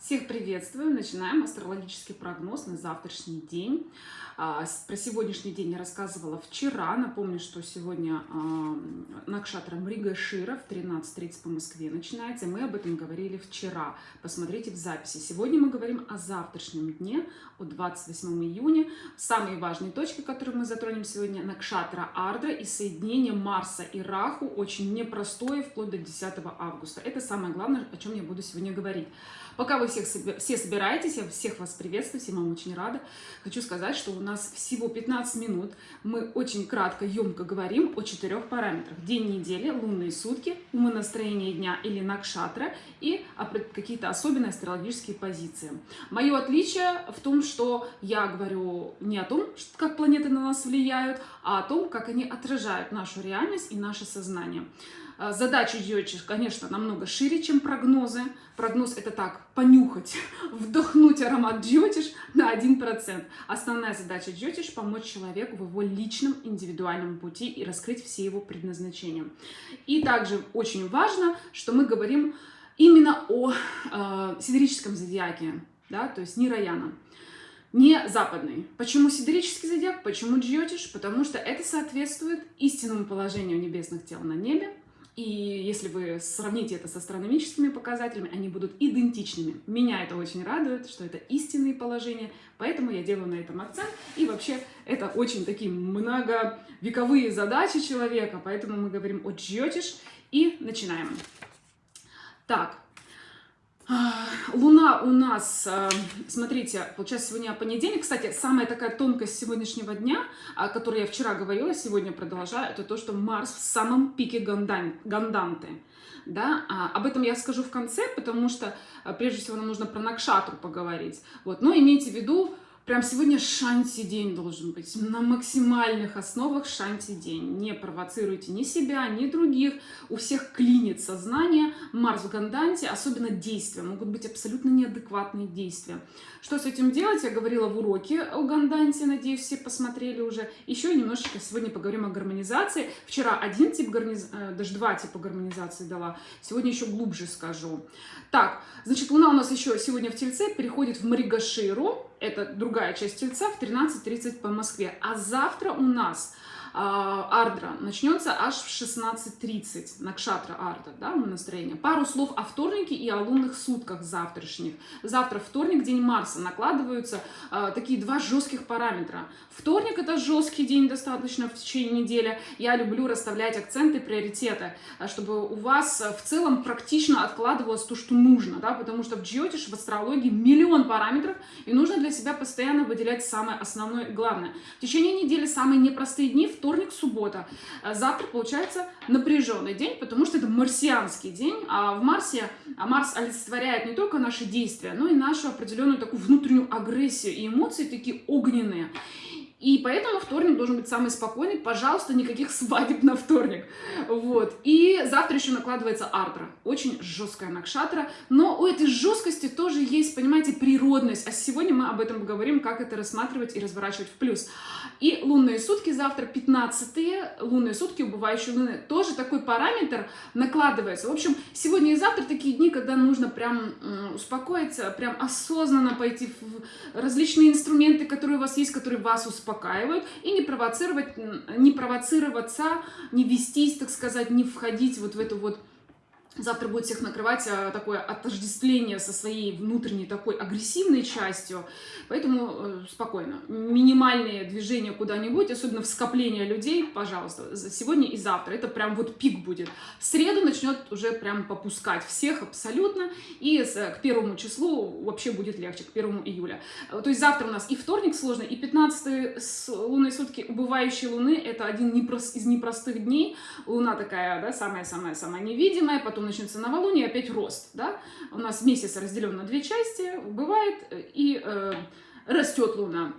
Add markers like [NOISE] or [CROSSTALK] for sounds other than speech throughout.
Всех приветствую! Начинаем астрологический прогноз на завтрашний день. А, про сегодняшний день я рассказывала вчера. Напомню, что сегодня а, Накшатра Мрига Шира в 13.30 по Москве начинается. Мы об этом говорили вчера. Посмотрите в записи. Сегодня мы говорим о завтрашнем дне, от 28 июня. Самые важные точки, которые мы затронем сегодня, Накшатра Ардра и соединение Марса и Раху, очень непростое, вплоть до 10 августа. Это самое главное, о чем я буду сегодня говорить. Пока вы всех, все собираетесь, я всех вас приветствую, всем вам очень рада. Хочу сказать, что у нас всего 15 минут. Мы очень кратко, емко говорим о четырех параметрах. День недели, лунные сутки, умонастроение дня или накшатра и какие-то особенные астрологические позиции. Мое отличие в том, что я говорю не о том, как планеты на нас влияют, а о том, как они отражают нашу реальность и наше сознание. А, задача Джотиш, конечно, намного шире, чем прогнозы. Прогноз это так, понюхать, [LAUGHS] вдохнуть аромат Джотиш на 1%. Основная задача Джотиш – помочь человеку в его личном индивидуальном пути и раскрыть все его предназначения. И также очень важно, что мы говорим именно о э, сидерическом зодиаке, да, то есть не Раяна не западный. Почему сидерический зодиак? Почему джиотиш? Потому что это соответствует истинному положению небесных тел на небе, и если вы сравните это с астрономическими показателями, они будут идентичными. Меня это очень радует, что это истинные положения, поэтому я делаю на этом акцент. И вообще это очень такие многовековые задачи человека, поэтому мы говорим о джьотиш и начинаем. Так, Луна у нас, э, смотрите, получается сегодня понедельник. Кстати, самая такая тонкость сегодняшнего дня, о которой я вчера говорила, сегодня продолжаю, это то, что Марс в самом пике ганданты. Да? А, об этом я скажу в конце, потому что э, прежде всего нам нужно про Накшатру поговорить. Вот. Но имейте в виду, Прям сегодня шанти день должен быть. На максимальных основах шанти день. Не провоцируйте ни себя, ни других. У всех клинит сознание. Марс в Ганданте, особенно действия. Могут быть абсолютно неадекватные действия. Что с этим делать? Я говорила в уроке о Ганданте. Надеюсь, все посмотрели уже. Еще немножечко сегодня поговорим о гармонизации. Вчера один тип гармонизации, э, даже два типа гармонизации дала. Сегодня еще глубже скажу. Так, значит, Луна у нас еще сегодня в Тельце переходит в Маригаширу это другая часть Тельца, в 13.30 по Москве. А завтра у нас Ардра начнется аж в 16.30, Накшатра Ардра, да, настроение. Пару слов о вторнике и о лунных сутках завтрашних. Завтра вторник, день Марса, накладываются э, такие два жестких параметра. Вторник это жесткий день достаточно в течение недели. Я люблю расставлять акценты, приоритеты, а, чтобы у вас в целом практично откладывалось то, что нужно, да, потому что в Джиотиш, в астрологии миллион параметров, и нужно для себя постоянно выделять самое основное и главное. В течение недели самые непростые дни, вторник, суббота. Э, завтра получается напряженный день, потому что это марсианский день, а в Марсе, а Марс олицетворяет не только наши действия, но и нашу определенную такую внутреннюю агрессию и эмоции такие огненные. И поэтому вторник должен быть самый спокойный. Пожалуйста, никаких свадеб на вторник. Вот. И завтра еще накладывается артра. Очень жесткая накшатра. Но у этой жесткости тоже есть, понимаете, природность. А сегодня мы об этом поговорим, как это рассматривать и разворачивать в плюс. И лунные сутки завтра 15-е. Лунные сутки, убывающие луны. Тоже такой параметр накладывается. В общем, сегодня и завтра такие дни, когда нужно прям успокоиться, прям осознанно пойти в различные инструменты, которые у вас есть, которые вас успокаивают успокаивают, и не провоцировать, не провоцироваться, не вестись, так сказать, не входить вот в эту вот завтра будет всех накрывать а, такое отождествление со своей внутренней такой агрессивной частью, поэтому э, спокойно. Минимальные движения куда-нибудь, особенно в скопление людей, пожалуйста, сегодня и завтра, это прям вот пик будет. В среду начнет уже прям попускать всех абсолютно, и к первому числу вообще будет легче, к первому июля. Э, то есть завтра у нас и вторник сложный, и 15 лунные сутки убывающей луны, это один из непростых дней, луна такая, да, самая-самая-самая невидимая, потом начнется новолуние, опять рост, да, у нас месяц разделен на две части, бывает, и э, растет луна.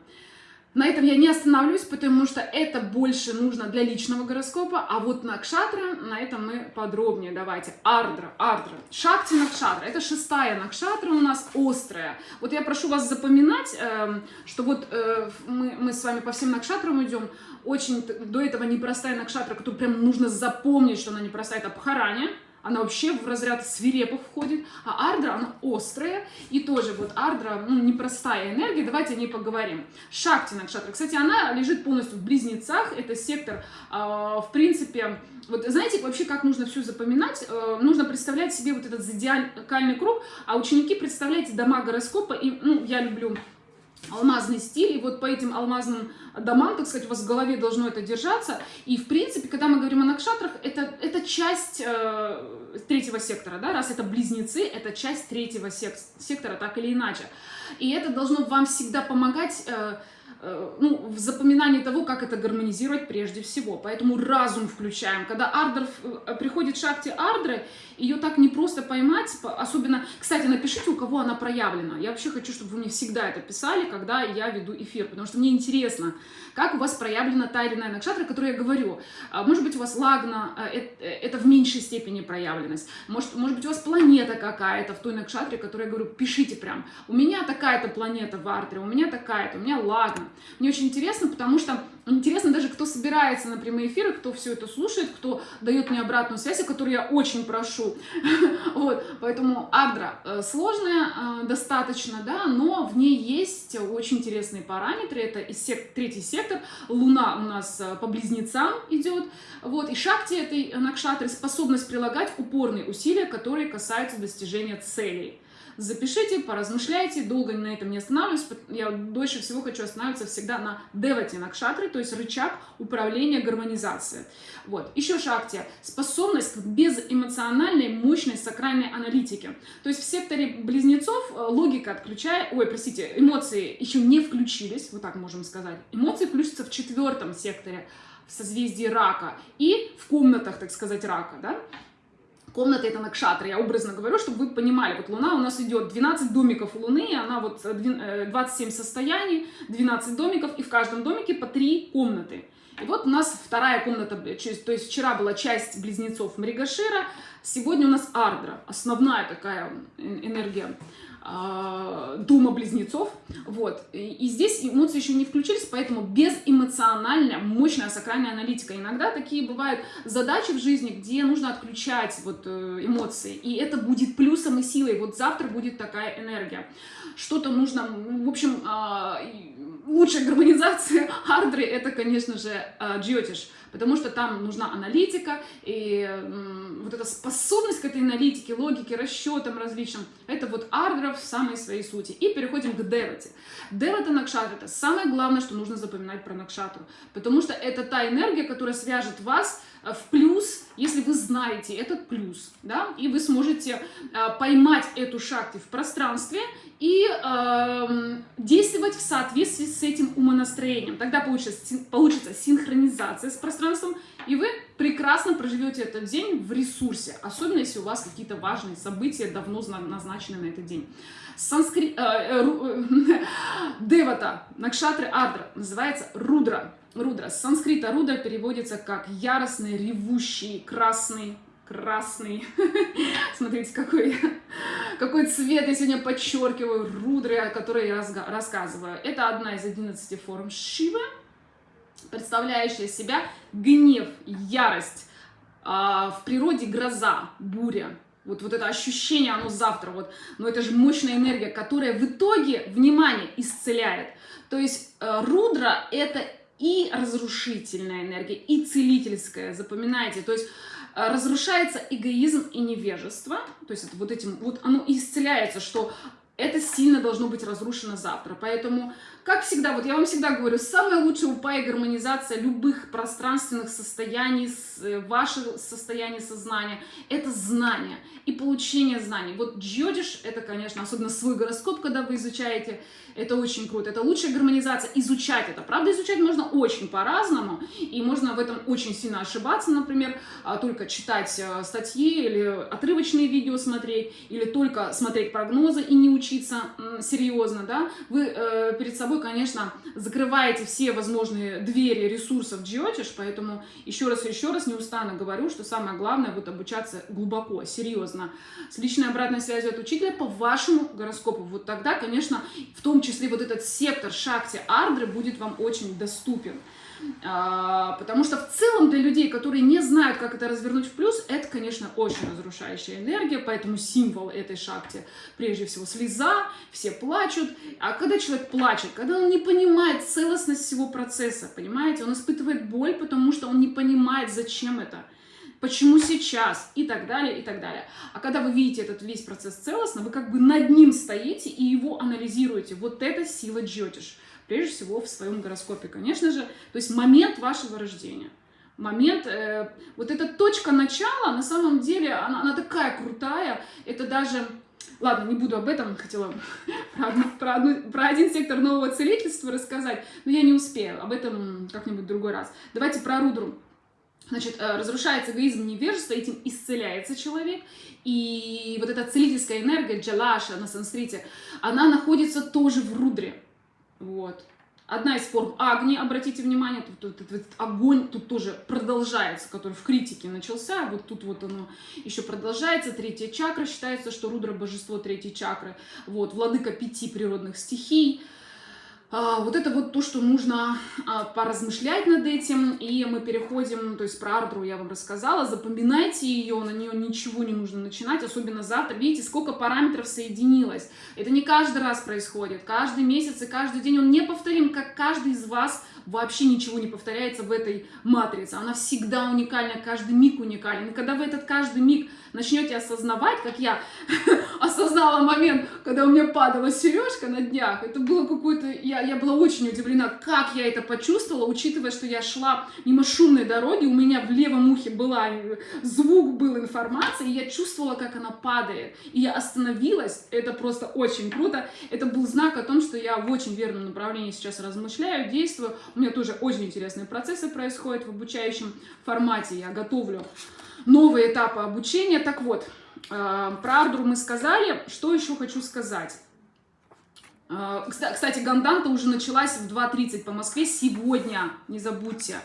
На этом я не остановлюсь, потому что это больше нужно для личного гороскопа, а вот Накшатра, на этом мы подробнее. Давайте. Ардра, Ардра, Шакти Накшатра, это шестая Накшатра у нас острая. Вот я прошу вас запоминать, э, что вот э, мы, мы с вами по всем Накшатрам идем, очень до этого непростая Накшатра, которую прям нужно запомнить, что она непростая, это Пхарани, она вообще в разряд свирепых входит, а ардра, она острая, и тоже вот ардра, ну, непростая энергия, давайте о ней поговорим. Шакти Накшатра, кстати, она лежит полностью в близнецах, это сектор, э, в принципе, вот знаете, вообще как нужно все запоминать, э, нужно представлять себе вот этот зодиакальный круг, а ученики, представляете, дома гороскопа, и, ну, я люблю алмазный стиль, и вот по этим алмазным домам, так сказать, у вас в голове должно это держаться. И, в принципе, когда мы говорим о накшатрах, это, это часть э, третьего сектора, да, раз это близнецы, это часть третьего сек сектора, так или иначе. И это должно вам всегда помогать... Э, ну, в запоминании того, как это гармонизировать прежде всего. Поэтому разум включаем. Когда ардер э, приходит шахте ардеры, ее так не просто поймать, особенно, кстати, напишите, у кого она проявлена. Я вообще хочу, чтобы вы мне всегда это писали, когда я веду эфир, потому что мне интересно, как у вас проявлена та или иная накшатра, о которой я говорю. А, может быть, у вас лагна, э, это в меньшей степени проявленность. Может, может быть, у вас планета какая-то в той накшатре, о которой я говорю, пишите прям. У меня такая-то планета в ардере, у меня такая-то, у меня лагна. Мне очень интересно, потому что интересно даже, кто собирается на прямые эфиры, кто все это слушает, кто дает мне обратную связь, о которой я очень прошу. [LAUGHS] Вот, поэтому Адра э, сложная э, достаточно, да, но в ней есть очень интересные параметры. Это и сек третий сектор, Луна у нас э, по близнецам идет, вот, и Шакти этой Накшатры способность прилагать упорные усилия, которые касаются достижения целей запишите, поразмышляйте, долго на этом не останавливаюсь, я дольше всего хочу останавливаться всегда на девате накшатре, то есть рычаг управления гармонизации. Вот. Еще шакти – способность к безэмоциональной мощной сакральной аналитике. То есть в секторе близнецов э, логика отключая, ой, простите, эмоции еще не включились, вот так можем сказать. Эмоции включатся в четвертом секторе, в созвездии рака и в комнатах, так сказать, рака, да, Комната это Накшатра, я образно говорю, чтобы вы понимали, вот Луна у нас идет 12 домиков Луны, она вот 27 э, состояний, 12 домиков, и в каждом домике по 3 комнаты. И вот у нас вторая комната, то есть вчера была часть близнецов Мригашира, сегодня у нас Ардра, основная такая энергия Дума близнецов. Вот. И, и здесь эмоции еще не включились, поэтому безэмоциональная, мощная сакральная аналитика. Иногда такие бывают задачи в жизни, где нужно отключать вот, э, эмоции. И это будет плюсом и силой. Вот завтра будет такая энергия. Что-то нужно, в общем, а, лучшая гармонизация [LAUGHS] ардры это, конечно же, джиотиш потому что там нужна аналитика, и вот эта способность к этой аналитике, логике, расчетам различным, это вот ардра в самой своей сути. И переходим к девате. Девата Накшатра – это самое главное, что нужно запоминать про Накшатру, потому что это та энергия, которая свяжет вас Э, в плюс, если вы знаете этот плюс, да, и вы сможете э, поймать эту шахти в пространстве и э, действовать в соответствии с этим умонастроением. Тогда получится, получится синхронизация с пространством, и вы прекрасно проживете этот день в ресурсе, особенно если у вас какие-то важные события давно назначены на этот день. Санскри... Э, э, э, [LAUGHS] Девата, Накшатры Адра, называется Рудра. Рудра. С санскрита рудра переводится как яростный, ревущий, красный, красный. [LAUGHS] Смотрите, какой, какой цвет я сегодня подчеркиваю. Рудры, о которой я рассказываю. Это одна из 11 форм Шивы, представляющая себя гнев, ярость, а, в природе гроза, буря. Вот, вот это ощущение, оно завтра, вот, но это же мощная энергия, которая в итоге, внимание, исцеляет. То есть э, рудра – это и разрушительная энергия, и целительская, запоминайте. То есть э, разрушается эгоизм и невежество, то есть это вот этим, вот оно исцеляется, что это сильно должно быть разрушено завтра. Поэтому, как всегда, вот я вам всегда говорю, самая лучшая упа и гармонизация любых пространственных состояний, э, ваше состояние сознания, это знание и получение знаний. Вот джодиш, это, конечно, особенно свой гороскоп, когда вы изучаете, это очень круто. Это лучшая гармонизация, изучать это. Правда, изучать можно очень по-разному, и можно в этом очень сильно ошибаться, например, а, только читать э, статьи или отрывочные видео смотреть, или только смотреть прогнозы и не учиться серьезно, да. Вы э, перед собой, конечно, закрываете все возможные двери ресурсов Geotish, поэтому еще раз и еще раз неустанно говорю, что самое главное вот обучаться глубоко, серьезно, с личной обратной связью от учителя по вашему гороскопу. Вот тогда, конечно, в том числе вот этот сектор Шакти Ардры будет вам очень доступен. А, потому что в целом для людей, которые не знают, как это развернуть в плюс, это, конечно, очень разрушающая энергия, поэтому символ этой шахты, прежде всего, слеза, все плачут. А когда человек плачет, когда он не понимает целостность всего процесса, понимаете, он испытывает боль, потому что он не понимает, зачем это почему сейчас и так далее, и так далее. А когда вы видите этот весь процесс целостно, вы как бы над ним стоите и его анализируете. Вот это сила джотиш. Прежде всего в своем гороскопе, конечно же. То есть момент вашего рождения. Момент, э, вот эта точка начала, на самом деле, она, она такая крутая. Это даже... Ладно, не буду об этом, хотела про, одну, про, одну, про один сектор нового целительства рассказать, но я не успею, об этом как-нибудь в другой раз. Давайте про Рудру. Значит, э, разрушается эгоизм невежества, этим исцеляется человек. И вот эта целительская энергия, джалаша на санскрите, она находится тоже в рудре. Вот. Одна из форм Агни, обратите внимание, тут, тут, тут, тут огонь тут тоже продолжается, который в критике начался, вот тут вот оно еще продолжается, третья чакра, считается, что Рудра божество третьей чакры, вот, владыка пяти природных стихий, а, вот это вот то, что нужно а, поразмышлять над этим, и мы переходим, то есть про Ардру я вам рассказала, запоминайте ее, на нее ничего не нужно начинать, особенно завтра. Видите, сколько параметров соединилось. Это не каждый раз происходит, каждый месяц и каждый день он не повторим, как каждый из вас вообще ничего не повторяется в этой матрице. Она всегда уникальна, каждый миг уникален. И когда вы этот каждый миг начнете осознавать, как я [LAUGHS] осознала момент, когда у меня падала сережка на днях, это было какое-то... Я, я была очень удивлена, как я это почувствовала, учитывая, что я шла мимо шумной дороги, у меня в левом ухе была звук, был информация, и я чувствовала, как она падает. И я остановилась, это просто очень круто. Это был знак о том, что я в очень верном направлении сейчас размышляю, действую. У меня тоже очень интересные процессы происходят в обучающем формате. Я готовлю новые этапы обучения. Так вот, э, про Ардру мы сказали. Что еще хочу сказать? Э, кстати, Ганданта уже началась в 2.30 по Москве сегодня, не забудьте.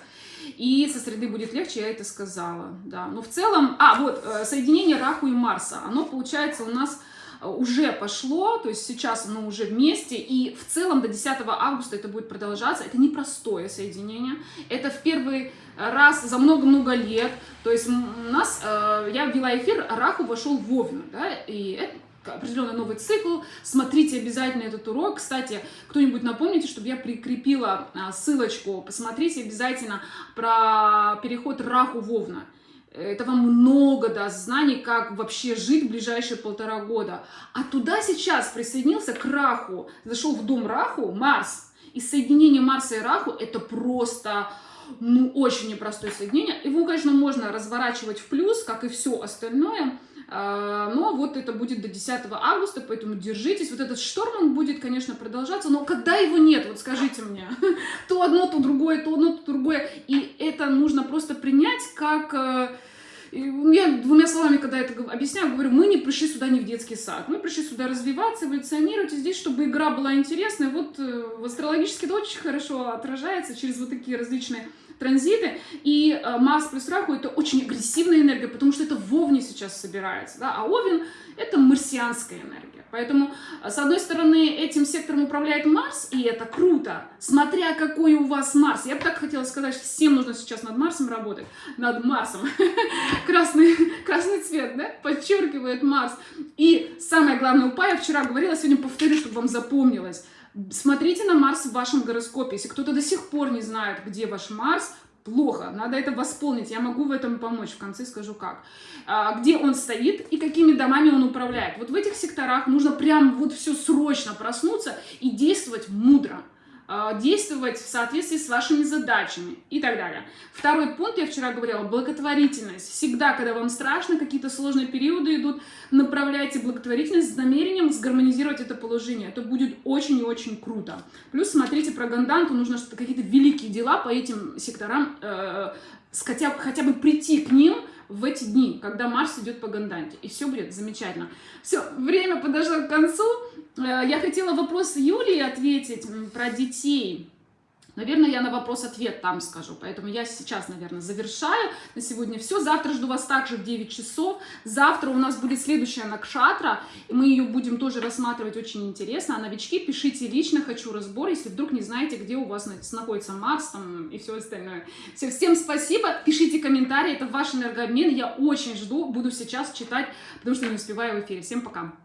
И со среды будет легче, я это сказала, да. Но в целом, а, вот, э, соединение Раху и Марса, оно получается у нас уже пошло, то есть сейчас оно уже вместе, и в целом до 10 августа это будет продолжаться. Это непростое соединение, это в первый раз за много-много лет, то есть у нас, э, я ввела эфир, Раху вошел в Овен, да, и это определенный новый цикл. Смотрите обязательно этот урок. Кстати, кто-нибудь напомните, чтобы я прикрепила а, ссылочку. Посмотрите обязательно про переход Раху Вовна. Это вам много даст знаний, как вообще жить в ближайшие полтора года. А туда сейчас присоединился к Раху, зашел в дом Раху Марс. И соединение Марса и Раху это просто ну, очень непростое соединение. Его, конечно, можно разворачивать в плюс, как и все остальное. А, но вот это будет до 10 августа, поэтому держитесь. Вот этот шторм, он будет, конечно, продолжаться, но когда его нет, вот скажите мне, [LAUGHS] то одно, то другое, то одно, то другое. И это нужно просто принять как э, я двумя словами, когда это объясняю, говорю, мы не пришли сюда не в детский сад. Мы пришли сюда развиваться, эволюционировать, и здесь, чтобы игра была интересной. Вот э, в астрологически это очень хорошо отражается через вот такие различные транзиты. И э, Марс плюс Раху это очень агрессивная энергия, потому что это в Овне сейчас собирается. Да? А Овен это марсианская энергия. Поэтому, э, с одной стороны, этим сектором управляет Марс, и это круто, смотря какой у вас Марс. Я бы так хотела сказать, что всем нужно сейчас над Марсом работать. Над Марсом. [LAUGHS] Красный, красный цвет, да, подчеркивает Марс. И самое главное, упа, я вчера говорила, сегодня повторю, чтобы вам запомнилось. Смотрите на Марс в вашем гороскопе. Если кто-то до сих пор не знает, где ваш Марс, плохо, надо это восполнить, я могу в этом помочь, в конце скажу как. А, где он стоит и какими домами он управляет. Вот в этих секторах нужно прям вот все срочно проснуться и действовать мудро. А, действовать в соответствии с вашими задачами и так далее. Второй пункт, я вчера говорила, благотворительность. Всегда, когда вам страшно, какие-то сложные периоды идут, направляйте благотворительность с намерением сгармонизировать это положение. Это будет очень и очень круто. Плюс смотрите про Ганданту, нужно какие-то великие дела по этим секторам, э, хотя, хотя бы прийти к ним, в эти дни, когда Марс идет по Ганданте. И все будет замечательно. Все, время подошло к концу. Э, я хотела вопрос Юлии ответить про детей. Наверное, я на вопрос-ответ там скажу. Поэтому я сейчас, наверное, завершаю. На сегодня все. Завтра жду вас также в 9 часов. Завтра у нас будет следующая Накшатра. И мы ее будем тоже рассматривать очень интересно. А новички, пишите лично, хочу разбор, если вдруг не знаете, где у вас находится Марс там, и все остальное. Все, всем спасибо. Пишите комментарии. Это ваш энергообмен. Я очень жду. Буду сейчас читать, потому что не успеваю в эфире. Всем пока.